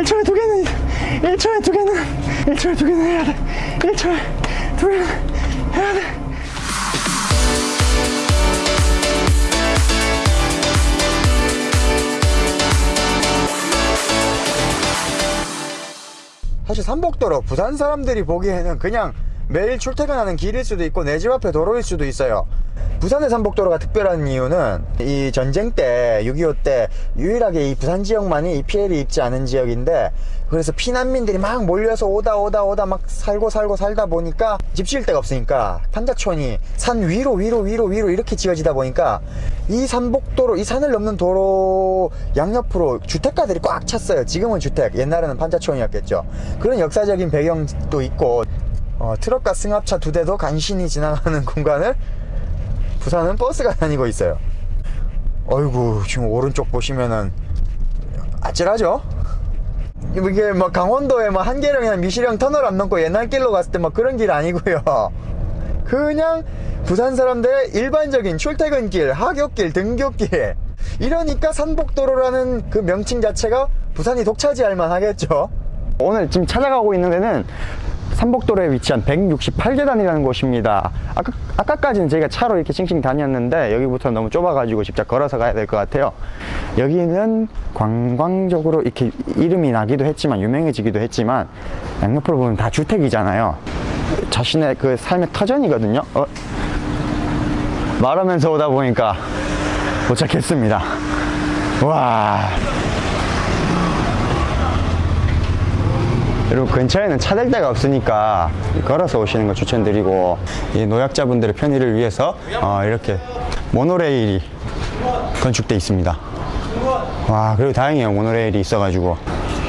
1초에 두 개는 1초에 두 개는 1초에 두 개는 해야 돼. 1초에 두 개는 해야 돼. 사실 삼복도로 부산 사람들이 보기에는 그냥 매일 출퇴근하는 길일 수도 있고 내 집 앞에 도로일 수도 있어요. 부산의 삼복도로가 특별한 이유는 이 전쟁 때 6.25 때 유일하게 이 부산 지역만이 이 피해를 입지 않은 지역인데 그래서 피난민들이 막 몰려서 오다 오다 오다 막 살고 살고 살다 보니까 집 지을 데가 없으니까 판자촌이 산 위로 위로 위로 위로 이렇게 지어지다 보니까 이 삼복도로 이 산을 넘는 도로 양옆으로 주택가들이 꽉 찼어요. 지금은 주택 옛날에는 판자촌이었겠죠. 그런 역사적인 배경도 있고 어, 트럭과 승합차 두 대도 간신히 지나가는 공간을 부산은 버스가 다니고 있어요. 어이구 지금 오른쪽 보시면은 아찔하죠? 이게 뭐 강원도에 뭐 한계령이나 미시령 터널 안 넘고 옛날 길로 갔을 때 뭐 그런 길 아니고요. 그냥 부산 사람들의 일반적인 출퇴근길, 하굣길, 등굣길. 이러니까 산복도로라는 그 명칭 자체가 부산이 독차지할 만하겠죠? 오늘 지금 찾아가고 있는 데는 삼복도로에 위치한 168계단이라는 곳입니다. 아까, 아까까지는 저희가 차로 이렇게 싱싱 다녔는데 여기부터 너무 좁아가지고 직접 걸어서 가야 될 것 같아요. 여기는 관광적으로 이렇게 이름이 나기도 했지만 유명해지기도 했지만 양옆으로 보면 다 주택이잖아요. 자신의 그 삶의 터전이거든요. 어? 말하면서 오다 보니까 도착했습니다. 와 여러분 근처에는 차댈 데가 없으니까 걸어서 오시는 거 추천드리고 이 노약자분들의 편의를 위해서 어, 이렇게 모노레일이 건축돼 있습니다 와 그리고 다행이에요 모노레일이 있어가지고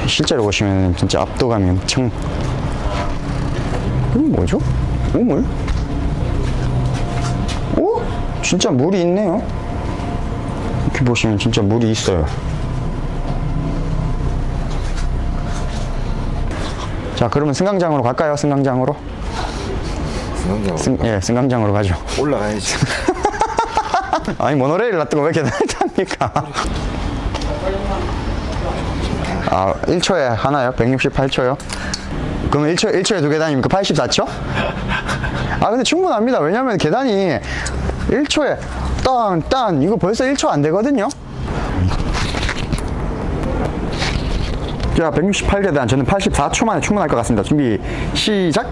실제로 보시면 진짜 압도감이 엄청 이건 뭐죠? 우물? 오? 진짜 물이 있네요 이렇게 보시면 진짜 물이 있어요 자 그러면 승강장으로 갈까요? 승강장으로? 승강장 승, 예 승강장으로 가죠. 올라가야지. 아니 모노레일 놔두고 왜 계단을 탑니까? 아 1초에 하나요? 168초요? 그러면 1초, 1초에 두 계단입니까 84초? 아 근데 충분합니다. 왜냐면 계단이 1초에 딴딴 이거 벌써 1초 안 되거든요 자 168계단. 저는 84초 만에 충분할 것 같습니다. 준비 시작!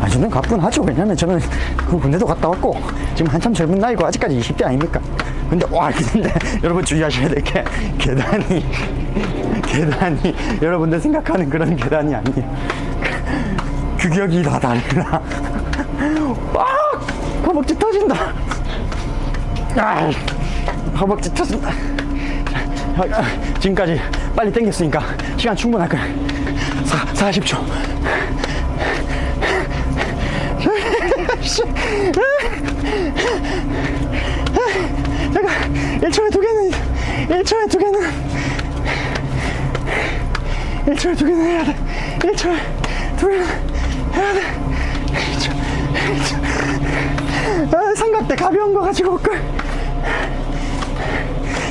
아 저는 가뿐하죠. 왜냐면 저는 그 군대도 갔다 왔고 지금 한참 젊은 나이고 아직까지 20대 아닙니까? 근데 와 근데 여러분 주의하셔야 될 게 계단이 계단이 여러분들 생각하는 그런 계단이 아니에요. 규격이 다 달라 빡 허벅지 터진다. 아, 허벅지 터진다. 자, 아, 지금까지 빨리 당겼으니까 시간 충분할 거야. 4, 40초. 씨. 잠깐 1초에 두 개는 1초에 두 개는 1초에 두 개는 해야 돼. 1초에 두 개는 해야 돼. 1초, 1초. 아, 삼각대 가벼운 거 가지고 올걸.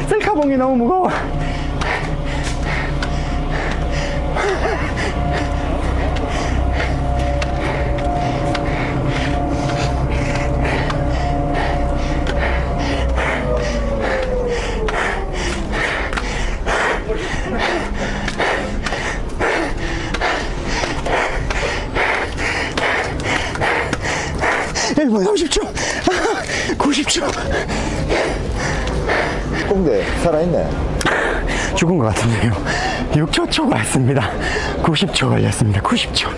셀카봉이 너무 무거워. 일분 30초 90초 꽁대 살아있네. 죽은 것 같은데요. 6초 초과했습니다. 90초 걸렸습니다. 90초.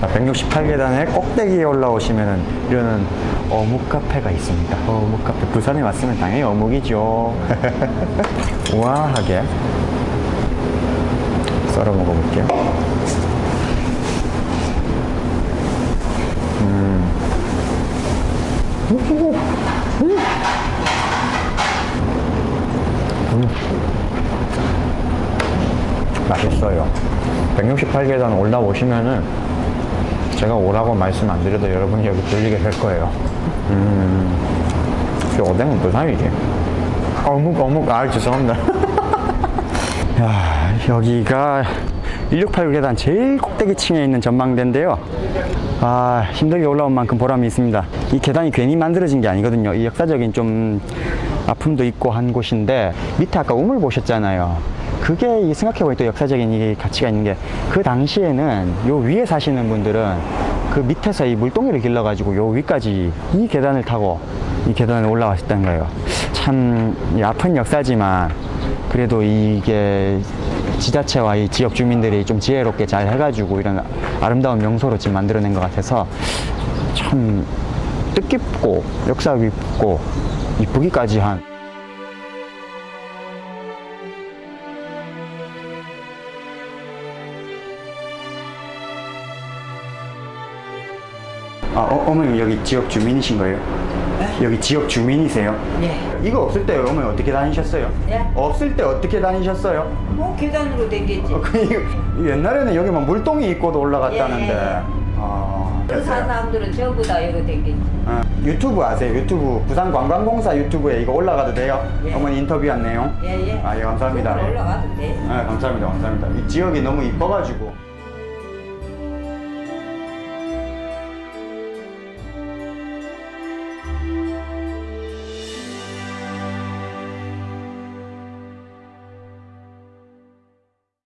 자, 168계단의 꼭대기에 올라오시면 이러는 어묵 카페가 있습니다. 어묵 카페. 부산에 왔으면 당연히 어묵이죠. 우아하게. 썰어 먹어볼게요 맛있어요 168계단 올라오시면은 제가 오라고 말씀 안 드려도 여러분이 여기 들리게 될 거예요 음. 역시 오뎅은 부산이지. 어묵, 어묵. 아, 죄송합니다. 야, 여기가 1689 계단 제일 꼭대기층에 있는 전망대인데요. 아, 힘들게 올라온 만큼 보람이 있습니다. 이 계단이 괜히 만들어진 게 아니거든요. 이 역사적인 좀 아픔도 있고 한 곳인데 밑에 아까 우물 보셨잖아요. 그게 이 생각해보니 또 역사적인 이 가치가 있는 게 그 당시에는 요 위에 사시는 분들은 그 밑에서 이 물동이를 길러가지고 요 위까지 이 계단을 타고 이 계단을 올라왔었던 거예요. 참이 아픈 역사지만 그래도 이게 지자체와 이 지역 주민들이 좀 지혜롭게 잘 해가지고 이런 아름다운 명소로 지금 만들어낸 것 같아서 참 뜻깊고 역사 깊고 이쁘기까지 한 아, 어, 어머님 여기 지역 주민이신 거예요? 여기 지역 주민이세요? 네. 이거 없을 때 어머니 어떻게 다니셨어요? 예? 없을 때 어떻게 다니셨어요? 뭐 계단으로 댕겼지. 어, 그 옛날에는 여기 막 물동이 있고도 올라갔다는데. 예, 예. 아, 그산 사람들은 전부 다 이거 댕겼지. 어, 유튜브 아세요? 유튜브 부산 관광공사 유튜브에 이거 올라가도 돼요? 예. 어머니 인터뷰한 내용? 예, 예. 아, 예, 감사합니다. 올라가도 돼. 네, 감사합니다, 감사합니다. 이 지역이 너무 이뻐가지고.